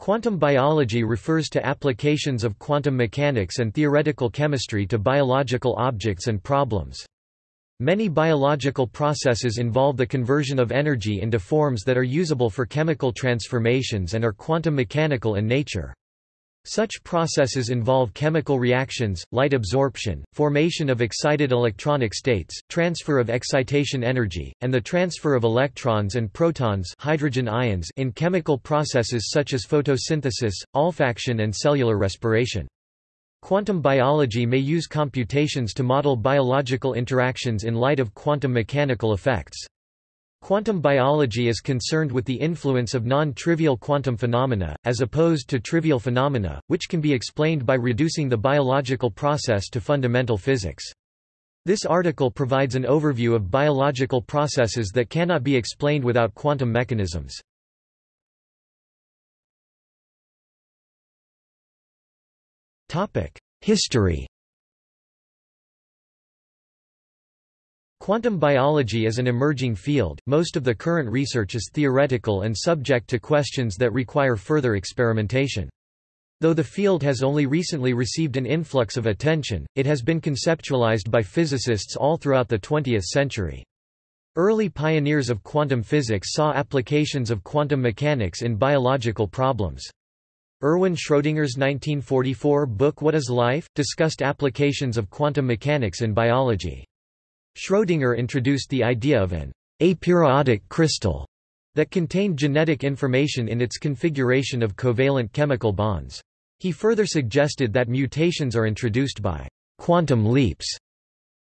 Quantum biology refers to applications of quantum mechanics and theoretical chemistry to biological objects and problems. Many biological processes involve the conversion of energy into forms that are usable for chemical transformations and are quantum mechanical in nature. Such processes involve chemical reactions, light absorption, formation of excited electronic states, transfer of excitation energy, and the transfer of electrons and protons hydrogen ions in chemical processes such as photosynthesis, olfaction and cellular respiration. Quantum biology may use computations to model biological interactions in light of quantum mechanical effects. Quantum biology is concerned with the influence of non-trivial quantum phenomena, as opposed to trivial phenomena, which can be explained by reducing the biological process to fundamental physics. This article provides an overview of biological processes that cannot be explained without quantum mechanisms. History Quantum biology is an emerging field, most of the current research is theoretical and subject to questions that require further experimentation. Though the field has only recently received an influx of attention, it has been conceptualized by physicists all throughout the 20th century. Early pioneers of quantum physics saw applications of quantum mechanics in biological problems. Erwin Schrödinger's 1944 book What is Life? discussed applications of quantum mechanics in biology. Schrödinger introduced the idea of an aperiodic crystal that contained genetic information in its configuration of covalent chemical bonds. He further suggested that mutations are introduced by quantum leaps.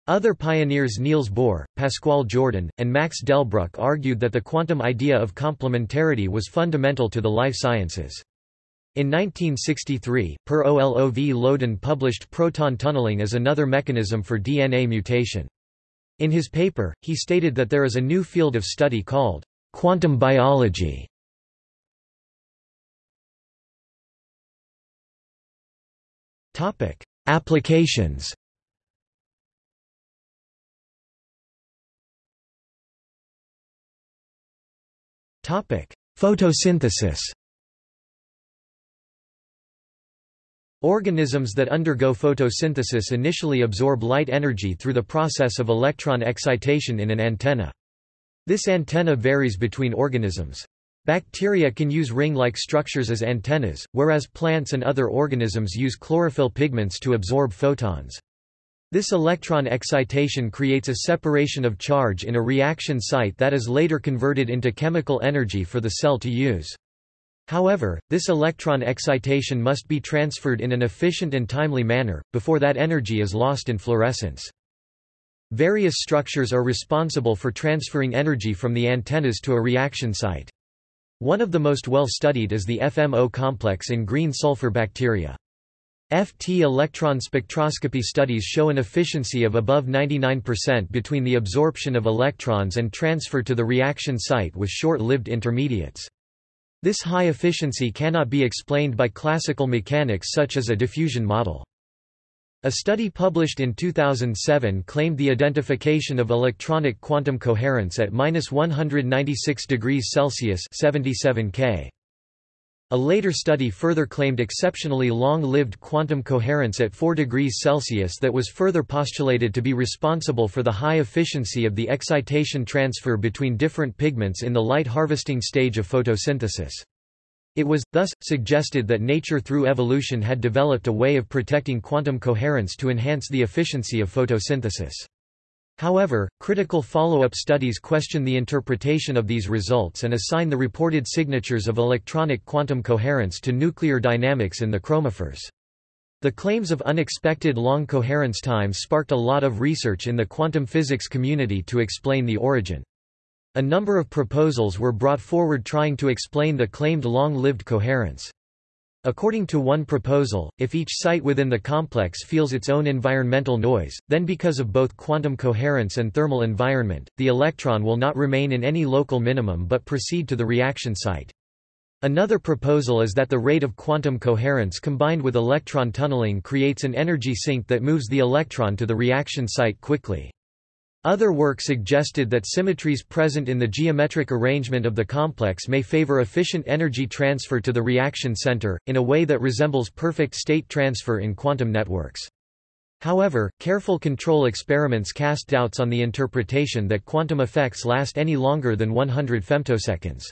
Other pioneers Niels Bohr, Pascual Jordan, and Max Delbruck argued that the quantum idea of complementarity was fundamental to the life sciences. In 1963, Per Olov Löwdin published proton tunneling as another mechanism for DNA mutation. In his paper, he stated that there is a new field of study called quantum biology. Topic: Applications. Topic: Photosynthesis. Organisms that undergo photosynthesis initially absorb light energy through the process of electron excitation in an antenna. This antenna varies between organisms. Bacteria can use ring-like structures as antennas, whereas plants and other organisms use chlorophyll pigments to absorb photons. This electron excitation creates a separation of charge in a reaction site that is later converted into chemical energy for the cell to use. However, this electron excitation must be transferred in an efficient and timely manner, before that energy is lost in fluorescence. Various structures are responsible for transferring energy from the antennas to a reaction site. One of the most well studied is the FMO complex in green sulfur bacteria. FT electron spectroscopy studies show an efficiency of above 99% between the absorption of electrons and transfer to the reaction site with short-lived intermediates. This high efficiency cannot be explained by classical mechanics such as a diffusion model. A study published in 2007 claimed the identification of electronic quantum coherence at 196 degrees Celsius 77 K. A later study further claimed exceptionally long-lived quantum coherence at 4 degrees Celsius that was further postulated to be responsible for the high efficiency of the excitation transfer between different pigments in the light harvesting stage of photosynthesis. It was, thus, suggested that nature through evolution had developed a way of protecting quantum coherence to enhance the efficiency of photosynthesis. However, critical follow-up studies question the interpretation of these results and assign the reported signatures of electronic quantum coherence to nuclear dynamics in the chromophores. The claims of unexpected long coherence times sparked a lot of research in the quantum physics community to explain the origin. A number of proposals were brought forward trying to explain the claimed long-lived coherence. According to one proposal, if each site within the complex feels its own environmental noise, then because of both quantum coherence and thermal environment, the electron will not remain in any local minimum but proceed to the reaction site. Another proposal is that the rate of quantum coherence combined with electron tunneling creates an energy sink that moves the electron to the reaction site quickly. Other work suggested that symmetries present in the geometric arrangement of the complex may favor efficient energy transfer to the reaction center, in a way that resembles perfect state transfer in quantum networks. However, careful control experiments cast doubts on the interpretation that quantum effects last any longer than 100 femtoseconds.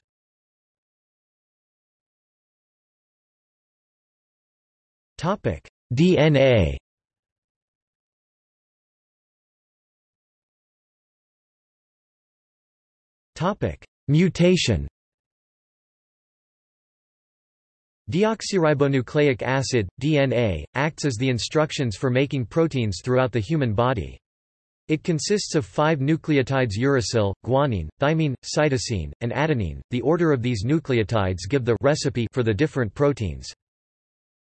DNA Mutation Deoxyribonucleic acid, DNA, acts as the instructions for making proteins throughout the human body. It consists of five nucleotides uracil, guanine, thymine, cytosine, and adenine. The order of these nucleotides give the recipe for the different proteins.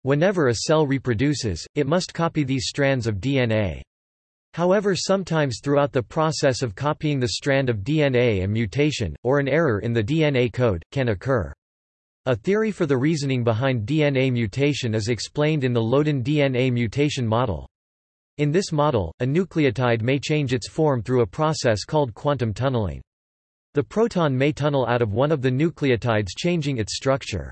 Whenever a cell reproduces, it must copy these strands of DNA. However sometimes throughout the process of copying the strand of DNA a mutation, or an error in the DNA code, can occur. A theory for the reasoning behind DNA mutation is explained in the Löwdin DNA mutation model. In this model, a nucleotide may change its form through a process called quantum tunneling. The proton may tunnel out of one of the nucleotides changing its structure.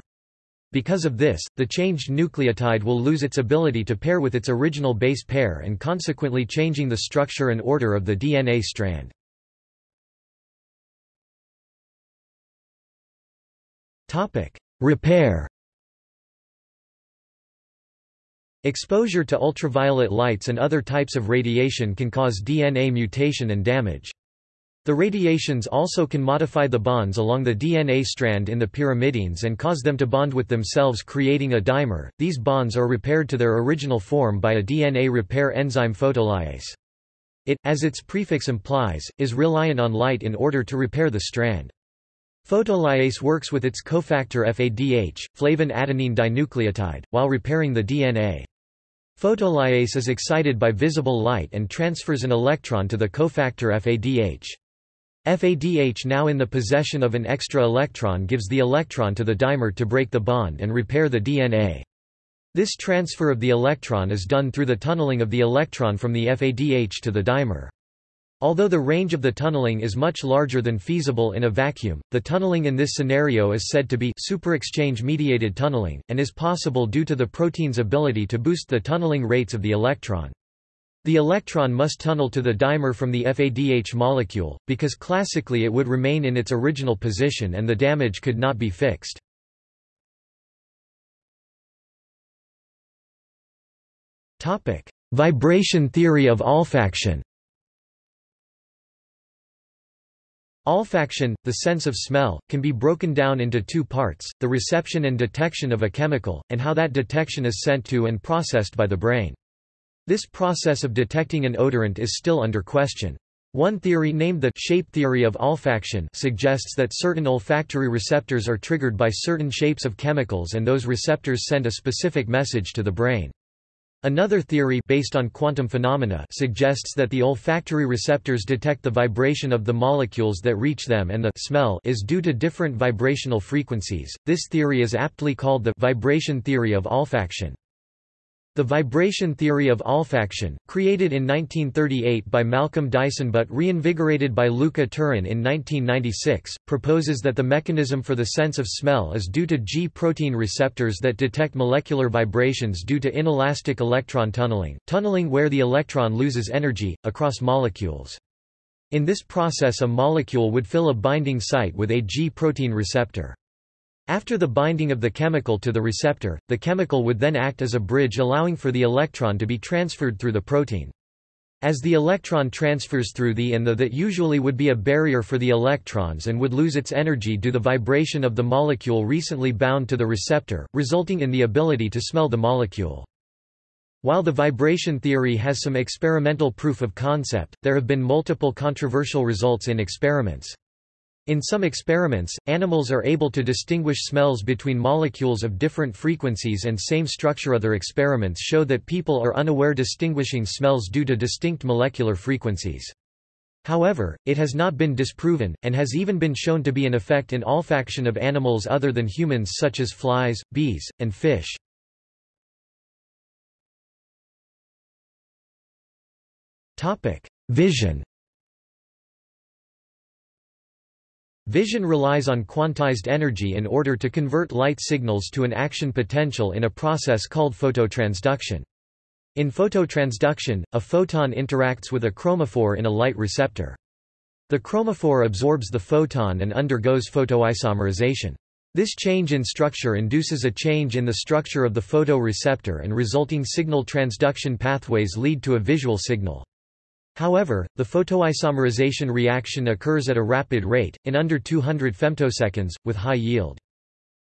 Because of this, the changed nucleotide will lose its ability to pair with its original base pair and consequently changing the structure and order of the DNA strand. Repair Exposure to ultraviolet lights and other types of radiation can cause DNA mutation and damage. The radiations also can modify the bonds along the DNA strand in the pyrimidines and cause them to bond with themselves creating a dimer. These bonds are repaired to their original form by a DNA repair enzyme photolyase. It, as its prefix implies, is reliant on light in order to repair the strand. Photolyase works with its cofactor FADH, flavin adenine dinucleotide, while repairing the DNA. Photolyase is excited by visible light and transfers an electron to the cofactor FADH. FADH now in the possession of an extra electron gives the electron to the dimer to break the bond and repair the DNA. This transfer of the electron is done through the tunneling of the electron from the FADH to the dimer. Although the range of the tunneling is much larger than feasible in a vacuum, the tunneling in this scenario is said to be superexchange-mediated tunneling, and is possible due to the protein's ability to boost the tunneling rates of the electron. The electron must tunnel to the dimer from the FADH molecule, because classically it would remain in its original position and the damage could not be fixed. Vibration theory of olfaction Olfaction, the sense of smell, can be broken down into two parts, the reception and detection of a chemical, and how that detection is sent to and processed by the brain. This process of detecting an odorant is still under question. One theory named the shape theory of olfaction suggests that certain olfactory receptors are triggered by certain shapes of chemicals and those receptors send a specific message to the brain. Another theory based on quantum phenomena suggests that the olfactory receptors detect the vibration of the molecules that reach them and the smell is due to different vibrational frequencies. This theory is aptly called the vibration theory of olfaction. The vibration theory of olfaction, created in 1938 by Malcolm Dyson but reinvigorated by Luca Turin in 1996, proposes that the mechanism for the sense of smell is due to G-protein receptors that detect molecular vibrations due to inelastic electron tunneling, tunneling where the electron loses energy, across molecules. In this process a molecule would fill a binding site with a G-protein receptor. After the binding of the chemical to the receptor, the chemical would then act as a bridge allowing for the electron to be transferred through the protein. As the electron transfers through the and the that usually would be a barrier for the electrons and would lose its energy due to the vibration of the molecule recently bound to the receptor, resulting in the ability to smell the molecule. While the vibration theory has some experimental proof of concept, there have been multiple controversial results in experiments. In some experiments, animals are able to distinguish smells between molecules of different frequencies and same structure. Other experiments show that people are unaware distinguishing smells due to distinct molecular frequencies. However, it has not been disproven, and has even been shown to be an effect in olfaction of animals other than humans such as flies, bees, and fish. Vision Vision relies on quantized energy in order to convert light signals to an action potential in a process called phototransduction. In phototransduction, a photon interacts with a chromophore in a light receptor. The chromophore absorbs the photon and undergoes photoisomerization. This change in structure induces a change in the structure of the photoreceptor and resulting signal transduction pathways lead to a visual signal. However, the photoisomerization reaction occurs at a rapid rate, in under 200 femtoseconds, with high yield.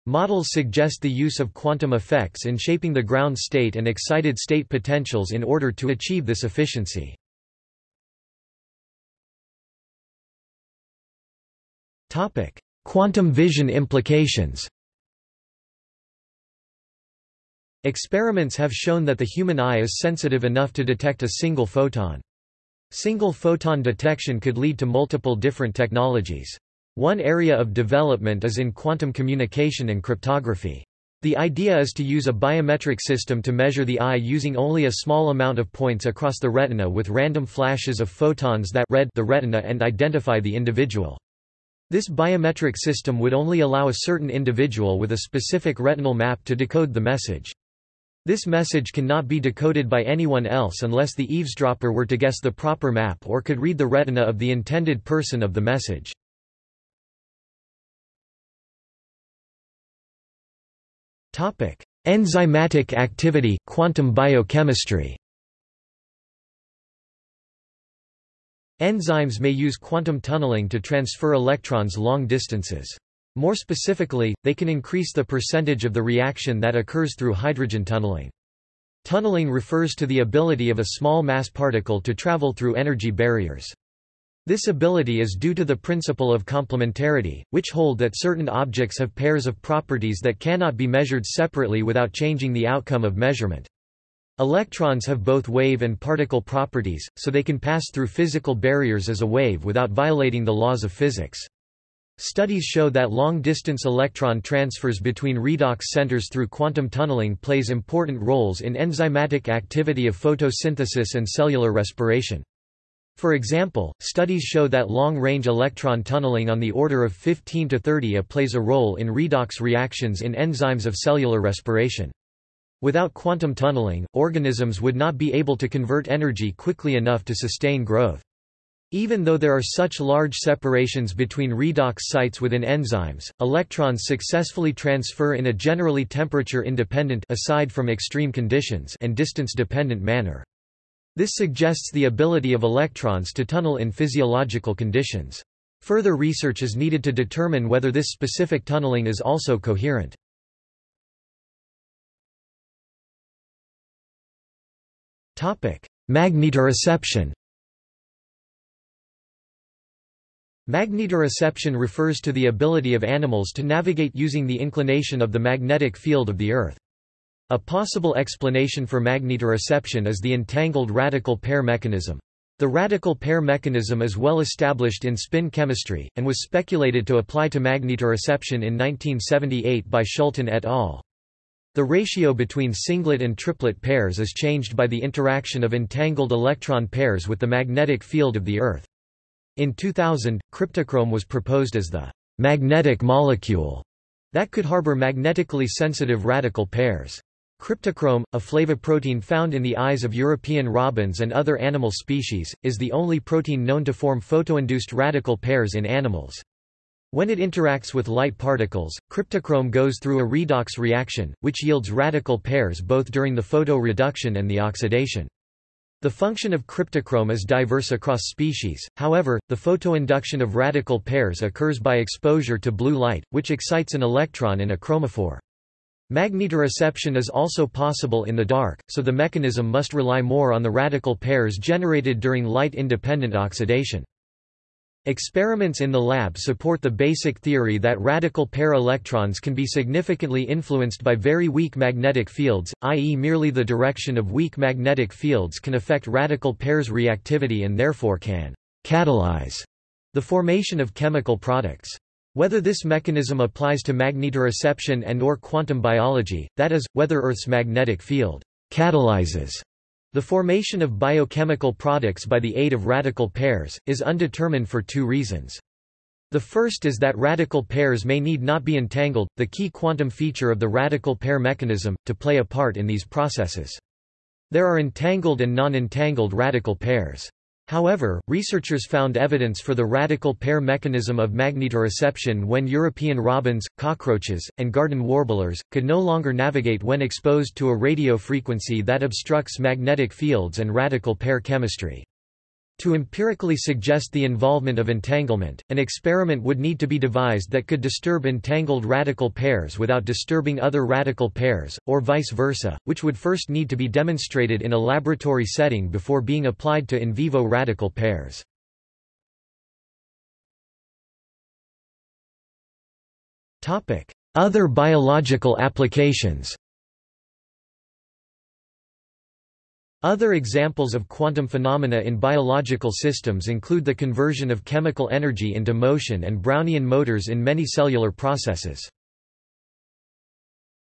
Models suggest the use of quantum effects in shaping the ground state and excited state potentials in order to achieve this efficiency. Quantum vision implications. Experiments have shown that the human eye is sensitive enough to detect a single photon. Single photon detection could lead to multiple different technologies. One area of development is in quantum communication and cryptography. The idea is to use a biometric system to measure the eye using only a small amount of points across the retina with random flashes of photons that read the retina and identify the individual. This biometric system would only allow a certain individual with a specific retinal map to decode the message. This message cannot be decoded by anyone else unless the eavesdropper were to guess the proper map or could read the retina of the intended person of the message. Topic: Enzymatic activity quantum biochemistry Enzymes may use quantum tunneling to transfer electrons long distances. More specifically, they can increase the percentage of the reaction that occurs through hydrogen tunneling. Tunneling refers to the ability of a small mass particle to travel through energy barriers. This ability is due to the principle of complementarity, which hold that certain objects have pairs of properties that cannot be measured separately without changing the outcome of measurement. Electrons have both wave and particle properties, so they can pass through physical barriers as a wave without violating the laws of physics. Studies show that long-distance electron transfers between redox centers through quantum tunneling plays important roles in enzymatic activity of photosynthesis and cellular respiration. For example, studies show that long-range electron tunneling on the order of 15 to 30 A plays a role in redox reactions in enzymes of cellular respiration. Without quantum tunneling, organisms would not be able to convert energy quickly enough to sustain growth. Even though there are such large separations between redox sites within enzymes, electrons successfully transfer in a generally temperature-independent aside from extreme conditions and distance-dependent manner. This suggests the ability of electrons to tunnel in physiological conditions. Further research is needed to determine whether this specific tunneling is also coherent. Magnetoreception Magnetoreception refers to the ability of animals to navigate using the inclination of the magnetic field of the Earth. A possible explanation for magnetoreception is the entangled radical pair mechanism. The radical pair mechanism is well established in spin chemistry, and was speculated to apply to magnetoreception in 1978 by Schulten et al. The ratio between singlet and triplet pairs is changed by the interaction of entangled electron pairs with the magnetic field of the Earth. In 2000, cryptochrome was proposed as the magnetic molecule that could harbor magnetically sensitive radical pairs. Cryptochrome, a flavoprotein found in the eyes of European robins and other animal species, is the only protein known to form photoinduced radical pairs in animals. When it interacts with light particles, cryptochrome goes through a redox reaction, which yields radical pairs both during the photoreduction and the oxidation. The function of cryptochrome is diverse across species, however, the photoinduction of radical pairs occurs by exposure to blue light, which excites an electron in a chromophore. Magnetoreception is also possible in the dark, so the mechanism must rely more on the radical pairs generated during light-independent oxidation. Experiments in the lab support the basic theory that radical pair electrons can be significantly influenced by very weak magnetic fields, i.e. merely the direction of weak magnetic fields can affect radical pairs reactivity and therefore can catalyze the formation of chemical products. Whether this mechanism applies to magnetoreception and or quantum biology, that is, whether Earth's magnetic field catalyzes the formation of biochemical products by the aid of radical pairs, is undetermined for two reasons. The first is that radical pairs may need not be entangled, the key quantum feature of the radical pair mechanism, to play a part in these processes. There are entangled and non-entangled radical pairs. However, researchers found evidence for the radical pair mechanism of magnetoreception when European robins, cockroaches, and garden warblers, could no longer navigate when exposed to a radio frequency that obstructs magnetic fields and radical pair chemistry. To empirically suggest the involvement of entanglement, an experiment would need to be devised that could disturb entangled radical pairs without disturbing other radical pairs, or vice versa, which would first need to be demonstrated in a laboratory setting before being applied to in vivo radical pairs. Other biological applications Other examples of quantum phenomena in biological systems include the conversion of chemical energy into motion and Brownian motors in many cellular processes.